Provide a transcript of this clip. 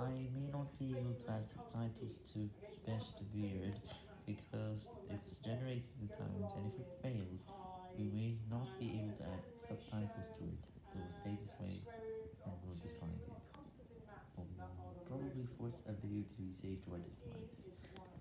I may not be able to add subtitles to Best Beard because it's generating the times and if it fails, we may not be able to add subtitles to it, it will stay this way and we'll dislike it, we'll probably force a video to be saved to our dislikes.